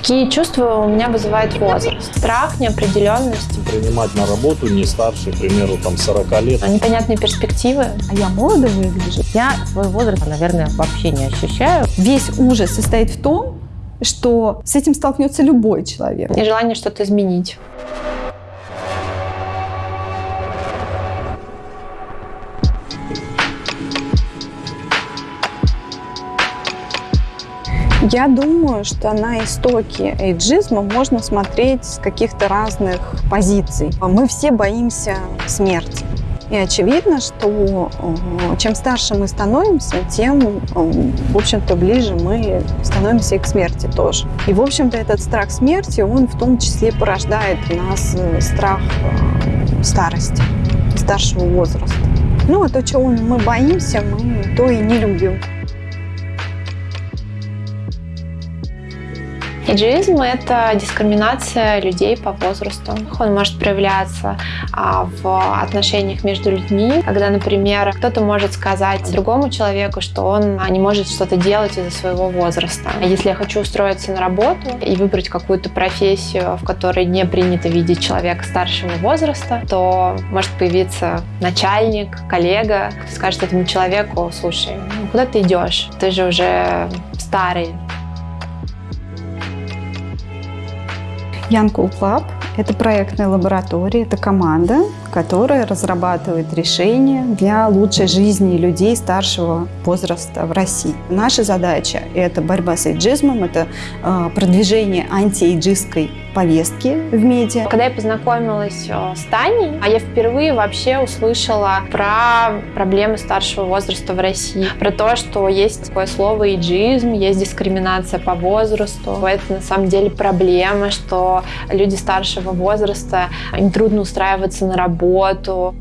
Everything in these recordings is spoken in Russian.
Какие чувства у меня вызывает возраст? Страх, неопределенность. Принимать на работу не старше, к примеру, там 40 лет. Непонятные перспективы. А я молодо выгляжу. Я свой возраст, наверное, вообще не ощущаю. Весь ужас состоит в том, что с этим столкнется любой человек. И желание что-то изменить. Я думаю, что на истоки эйджизма можно смотреть с каких-то разных позиций. Мы все боимся смерти. И очевидно, что э, чем старше мы становимся, тем, э, в общем-то, ближе мы становимся и к смерти тоже. И, в общем-то, этот страх смерти, он в том числе порождает у нас э, страх старости, старшего возраста. Ну, а то, чего мы боимся, мы то и не любим. Эйджизм – это дискриминация людей по возрасту. Он может проявляться а, в отношениях между людьми, когда, например, кто-то может сказать другому человеку, что он а, не может что-то делать из-за своего возраста. Если я хочу устроиться на работу и выбрать какую-то профессию, в которой не принято видеть человека старшего возраста, то может появиться начальник, коллега, кто скажет этому человеку, слушай, ну, куда ты идешь? Ты же уже старый, Cool Club – это проектная лаборатория, это команда, которая разрабатывает решения для лучшей жизни людей старшего возраста в России. Наша задача – это борьба с эйджизмом, это э, продвижение антиэйджистской повестки в медиа. Когда я познакомилась э, с Таней, а я впервые вообще услышала про проблемы старшего возраста в России, про то, что есть такое слово эйджизм, есть дискриминация по возрасту. Это на самом деле проблема, что люди старшего возраста, им трудно устраиваться на работу,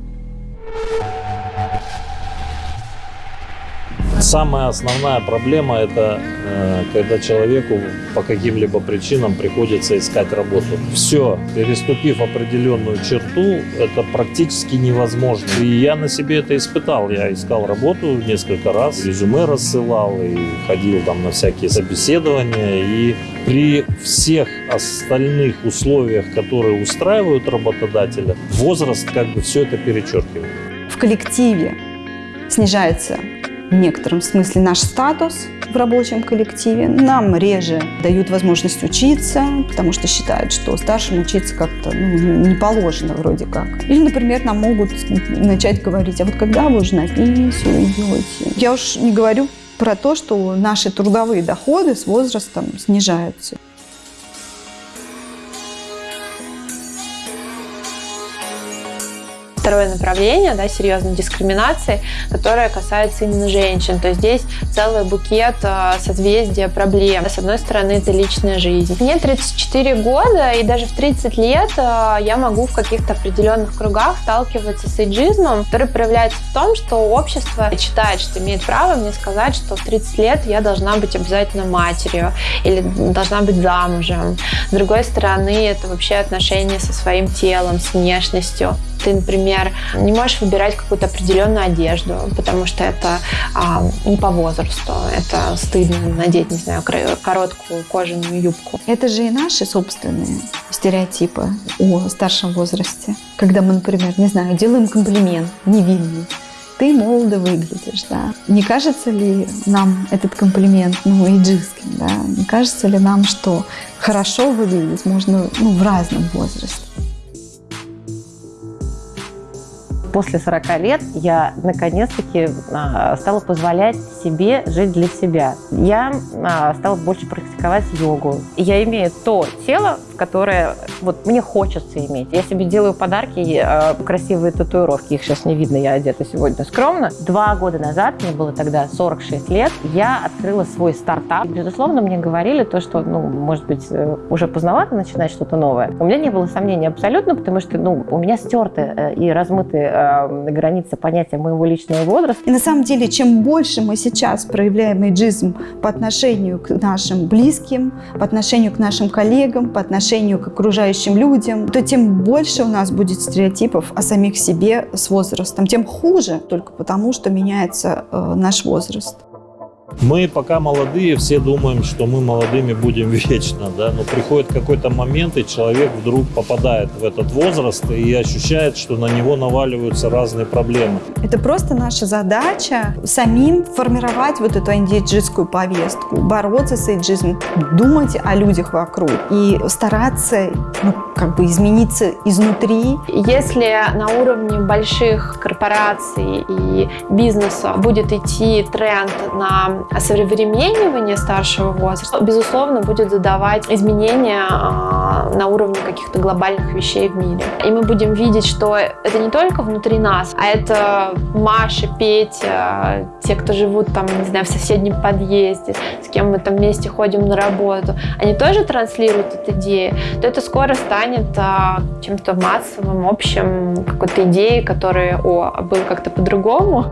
Самая основная проблема – это э, когда человеку по каким-либо причинам приходится искать работу. Все, переступив определенную черту, это практически невозможно. И я на себе это испытал. Я искал работу несколько раз, резюме рассылал и ходил там на всякие собеседования. И при всех остальных условиях, которые устраивают работодателя, возраст как бы все это перечеркивает. В коллективе снижается в некотором смысле наш статус в рабочем коллективе. Нам реже дают возможность учиться, потому что считают, что старшим учиться как-то ну, не положено вроде как. Или, например, нам могут начать говорить, а вот когда вы уже на пенсию идете? Я уж не говорю про то, что наши трудовые доходы с возрастом снижаются. Второе направление, да, серьезной дискриминации, которая касается именно женщин. То есть здесь целый букет э, созвездия проблем. С одной стороны, это личная жизнь. Мне 34 года, и даже в 30 лет э, я могу в каких-то определенных кругах сталкиваться с эйджизмом, который проявляется в том, что общество считает, что имеет право мне сказать, что в 30 лет я должна быть обязательно матерью или должна быть замужем. С другой стороны, это вообще отношения со своим телом, с внешностью. Ты, например, не можешь выбирать какую-то определенную одежду, потому что это а, не по возрасту. Это стыдно надеть, не знаю, короткую кожаную юбку. Это же и наши собственные стереотипы о старшем возрасте. Когда мы, например, не знаю, делаем комплимент невинный, ты молодо выглядишь, да. Не кажется ли нам этот комплимент, ну, эйджистским, да? Не кажется ли нам, что хорошо выглядеть можно, ну, в разном возрасте? После 40 лет я наконец-таки а, стала позволять себе жить для себя. Я а, стала больше практиковать йогу. Я имею то тело, которое вот мне хочется иметь. Я себе делаю подарки, а, красивые татуировки. Их сейчас не видно, я одета сегодня скромно. Два года назад, мне было тогда 46 лет, я открыла свой стартап. Безусловно, мне говорили то, что, ну, может быть, э, уже поздновато начинать что-то новое. У меня не было сомнений абсолютно, потому что, ну, у меня стерты э, и размыты э, границы понятия моего личного возраста. И на самом деле, чем больше мы сейчас проявляем эйджизм по отношению к нашим близким, по отношению к нашим коллегам, по отношению к окружающим людям, то тем больше у нас будет стереотипов о самих себе с возрастом, тем хуже, только потому что меняется э, наш возраст. Мы пока молодые, все думаем, что мы молодыми будем вечно, да, но приходит какой-то момент, и человек вдруг попадает в этот возраст и ощущает, что на него наваливаются разные проблемы. Это просто наша задача самим формировать вот эту антиэйджистскую повестку, бороться с эйджизмом, думать о людях вокруг и стараться ну, как бы измениться изнутри. Если на уровне больших корпораций и бизнеса будет идти тренд на осовременивание старшего возраста, безусловно, будет задавать изменения а, на уровне каких-то глобальных вещей в мире. И мы будем видеть, что это не только внутри нас, а это Маша, Петя, те, кто живут там, не знаю, в соседнем подъезде, с кем мы там вместе ходим на работу, они тоже транслируют эту идею, то это скоро станет а, чем-то массовым, общим, какой-то идеей, которая, о, а было как-то по-другому.